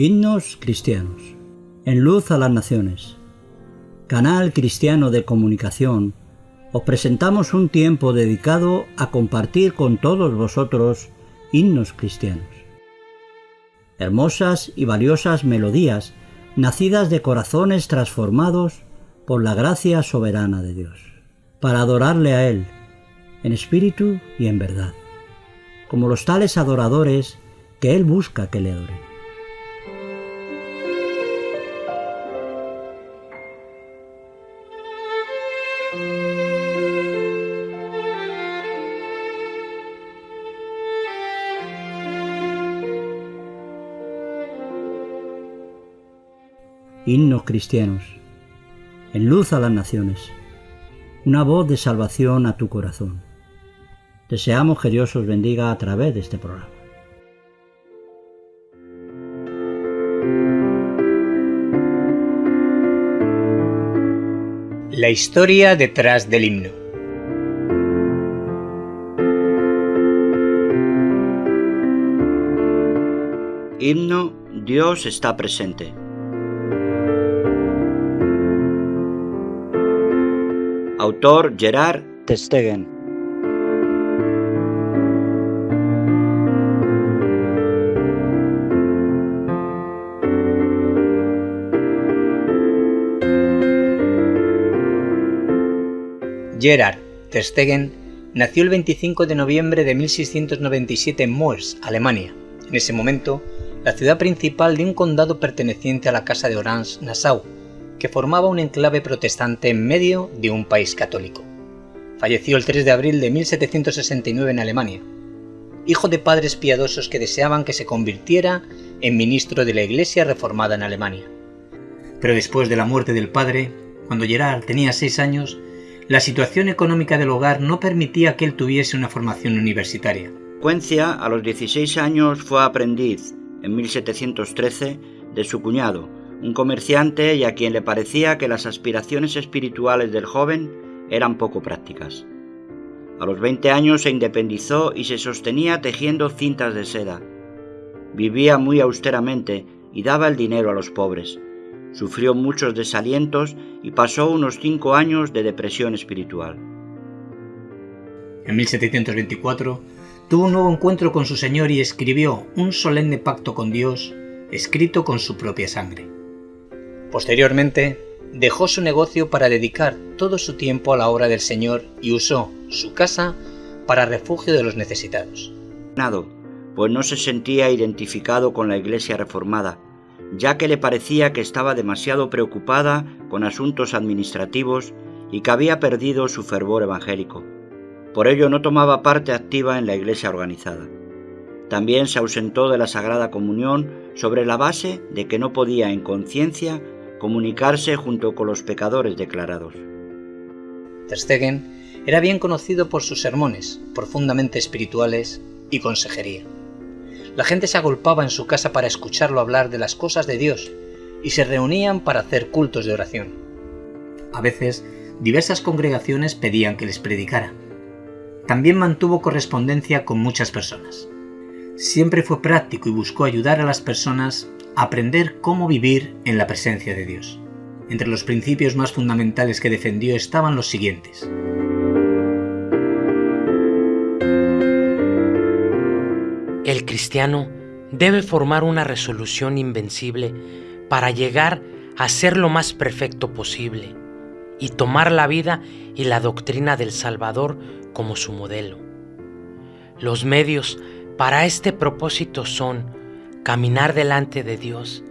Himnos cristianos. En luz a las naciones. Canal cristiano de comunicación. Os presentamos un tiempo dedicado a compartir con todos vosotros himnos cristianos. Hermosas y valiosas melodías nacidas de corazones transformados por la gracia soberana de Dios, para adorarle a Él, en espíritu y en verdad, como los tales adoradores que Él busca que le adoren. Himnos cristianos, en luz a las naciones, una voz de salvación a tu corazón. Deseamos que Dios os bendiga a través de este programa. La historia detrás del himno. Himno Dios está presente. Autor Gerard Testegen. Gerard Testegen nació el 25 de noviembre de 1697 en Moers, Alemania. En ese momento, la ciudad principal de un condado perteneciente a la Casa de Orange-Nassau, que formaba un enclave protestante en medio de un país católico. Falleció el 3 de abril de 1769 en Alemania, hijo de padres piadosos que deseaban que se convirtiera en ministro de la Iglesia reformada en Alemania. Pero después de la muerte del padre, cuando Gerard tenía seis años, la situación económica del hogar no permitía que él tuviese una formación universitaria. Cuencia, a los 16 años, fue aprendiz, en 1713, de su cuñado, un comerciante y a quien le parecía que las aspiraciones espirituales del joven eran poco prácticas. A los 20 años se independizó y se sostenía tejiendo cintas de seda. Vivía muy austeramente y daba el dinero a los pobres. Sufrió muchos desalientos y pasó unos cinco años de depresión espiritual. En 1724 tuvo un nuevo encuentro con su Señor y escribió un solemne pacto con Dios, escrito con su propia sangre. Posteriormente, dejó su negocio para dedicar todo su tiempo a la obra del Señor y usó su casa para refugio de los necesitados. Pues no se sentía identificado con la Iglesia reformada, ya que le parecía que estaba demasiado preocupada con asuntos administrativos y que había perdido su fervor evangélico. Por ello no tomaba parte activa en la Iglesia organizada. También se ausentó de la Sagrada Comunión sobre la base de que no podía en conciencia comunicarse junto con los pecadores declarados. Ter era bien conocido por sus sermones, profundamente espirituales y consejería. La gente se agolpaba en su casa para escucharlo hablar de las cosas de Dios y se reunían para hacer cultos de oración. A veces, diversas congregaciones pedían que les predicara. También mantuvo correspondencia con muchas personas. Siempre fue práctico y buscó ayudar a las personas aprender cómo vivir en la presencia de Dios. Entre los principios más fundamentales que defendió estaban los siguientes. El cristiano debe formar una resolución invencible para llegar a ser lo más perfecto posible y tomar la vida y la doctrina del Salvador como su modelo. Los medios para este propósito son caminar delante de Dios,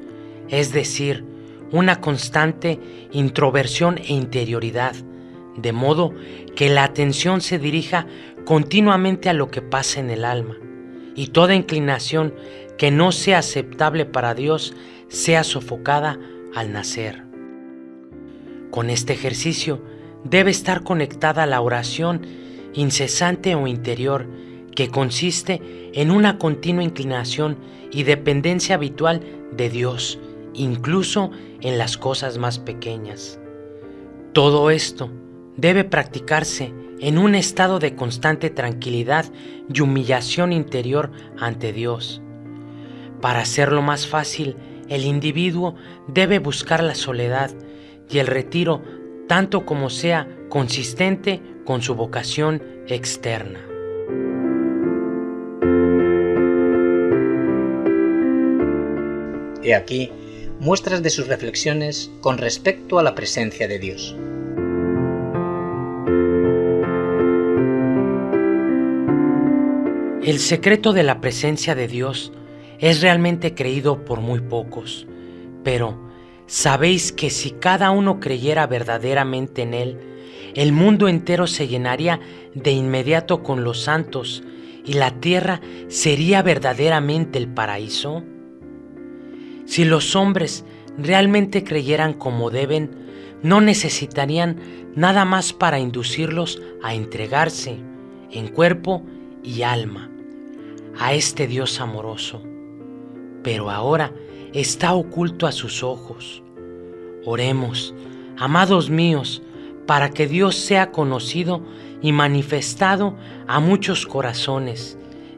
es decir, una constante introversión e interioridad, de modo que la atención se dirija continuamente a lo que pasa en el alma, y toda inclinación que no sea aceptable para Dios sea sofocada al nacer. Con este ejercicio debe estar conectada la oración incesante o interior, que consiste en una continua inclinación y dependencia habitual de Dios, incluso en las cosas más pequeñas. Todo esto debe practicarse en un estado de constante tranquilidad y humillación interior ante Dios. Para hacerlo más fácil, el individuo debe buscar la soledad y el retiro tanto como sea consistente con su vocación externa. He aquí muestras de sus reflexiones con respecto a la presencia de Dios. El secreto de la presencia de Dios es realmente creído por muy pocos, pero sabéis que si cada uno creyera verdaderamente en Él, el mundo entero se llenaría de inmediato con los santos y la tierra sería verdaderamente el paraíso. Si los hombres realmente creyeran como deben, no necesitarían nada más para inducirlos a entregarse en cuerpo y alma a este Dios amoroso, pero ahora está oculto a sus ojos. Oremos, amados míos, para que Dios sea conocido y manifestado a muchos corazones,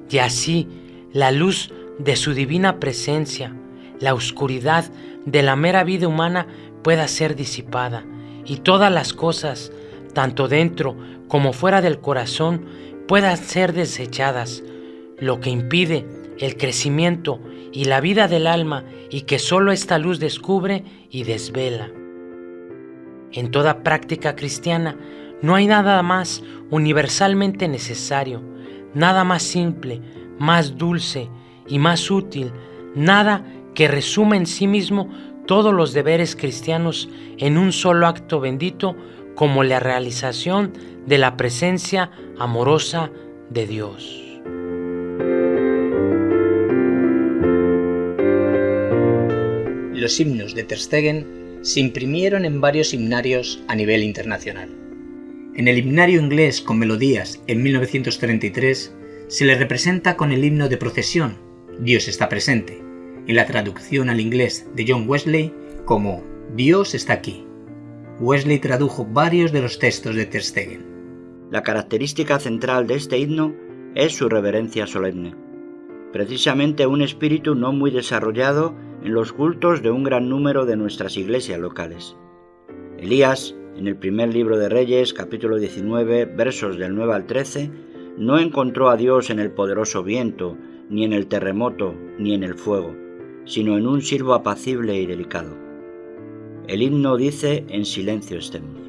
y así la luz de su divina presencia, la oscuridad de la mera vida humana pueda ser disipada, y todas las cosas, tanto dentro como fuera del corazón, puedan ser desechadas lo que impide el crecimiento y la vida del alma y que sólo esta luz descubre y desvela. En toda práctica cristiana no hay nada más universalmente necesario, nada más simple, más dulce y más útil, nada que resuma en sí mismo todos los deberes cristianos en un solo acto bendito como la realización de la presencia amorosa de Dios. los himnos de Terstegen se imprimieron en varios himnarios a nivel internacional. En el himnario inglés con melodías en 1933 se le representa con el himno de procesión Dios está presente, en la traducción al inglés de John Wesley como Dios está aquí. Wesley tradujo varios de los textos de Terstegen. La característica central de este himno es su reverencia solemne. Precisamente un espíritu no muy desarrollado en los cultos de un gran número de nuestras iglesias locales. Elías, en el primer libro de Reyes, capítulo 19, versos del 9 al 13, no encontró a Dios en el poderoso viento, ni en el terremoto, ni en el fuego, sino en un siervo apacible y delicado. El himno dice, en silencio estemos.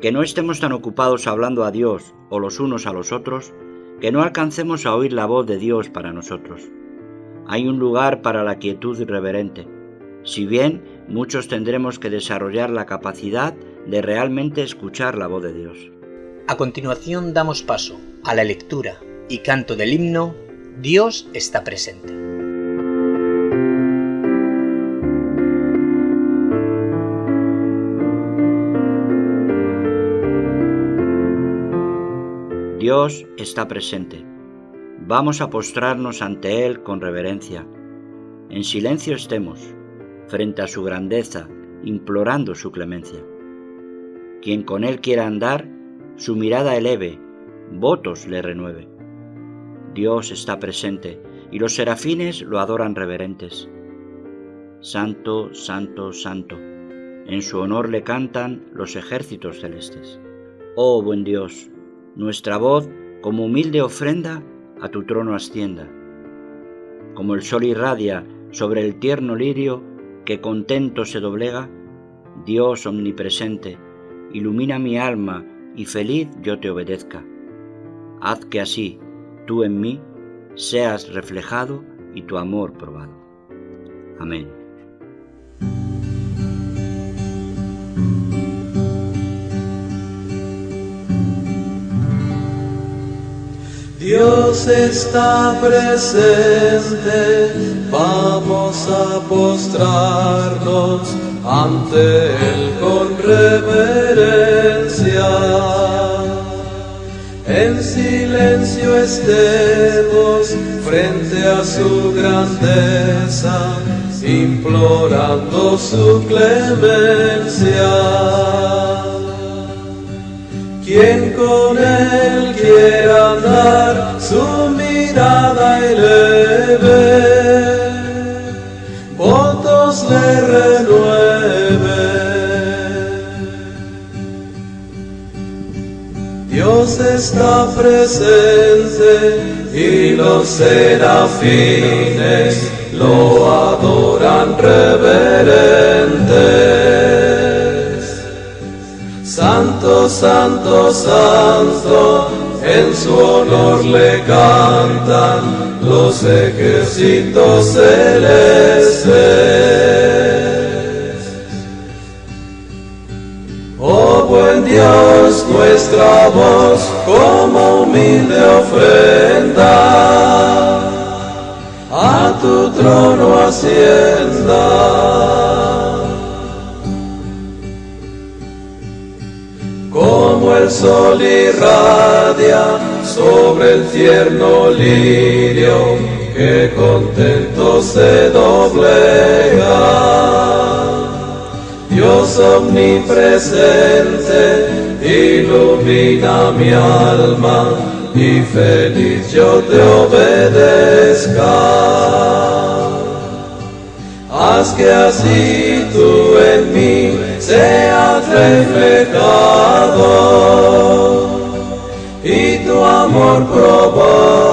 Que no estemos tan ocupados hablando a Dios o los unos a los otros, que no alcancemos a oír la voz de Dios para nosotros hay un lugar para la quietud reverente, si bien muchos tendremos que desarrollar la capacidad de realmente escuchar la voz de Dios. A continuación damos paso a la lectura y canto del himno Dios está presente. Dios está presente. Vamos a postrarnos ante Él con reverencia. En silencio estemos, frente a su grandeza, implorando su clemencia. Quien con Él quiera andar, su mirada eleve, votos le renueve. Dios está presente y los serafines lo adoran reverentes. Santo, santo, santo. En su honor le cantan los ejércitos celestes. Oh buen Dios, nuestra voz como humilde ofrenda a tu trono ascienda. Como el sol irradia sobre el tierno lirio que contento se doblega, Dios omnipresente, ilumina mi alma y feliz yo te obedezca. Haz que así, tú en mí, seas reflejado y tu amor probado. Amén. Dios está presente, vamos a postrarnos ante Él con reverencia. En silencio estemos frente a su grandeza, implorando su clemencia. Quien con él quiera andar, su mirada eleve, votos le renueve. Dios está presente y los serafines lo adoran reverente Santo, santo, santo, en su honor le cantan los ejércitos celestes. buen Dios, nuestra voz como humilde ofrenda a tu trono hacienda. Como el sol irradia sobre el tierno lirio que contento se doblega Dios omnipresente, ilumina mi alma y feliz yo te obedezca. Haz que así tú en mí seas reflejado y tu amor probar